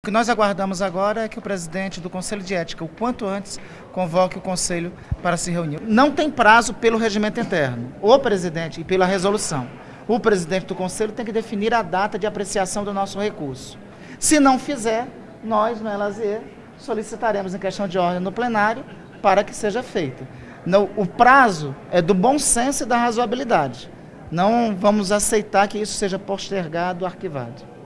O que nós aguardamos agora é que o presidente do Conselho de Ética, o quanto antes, convoque o Conselho para se reunir. Não tem prazo pelo regimento interno. O presidente, e pela resolução, o presidente do Conselho tem que definir a data de apreciação do nosso recurso. Se não fizer, nós, no Elazier, solicitaremos em questão de ordem no plenário para que seja feita. o prazo é do bom senso e da razoabilidade. Não vamos aceitar que isso seja postergado, arquivado.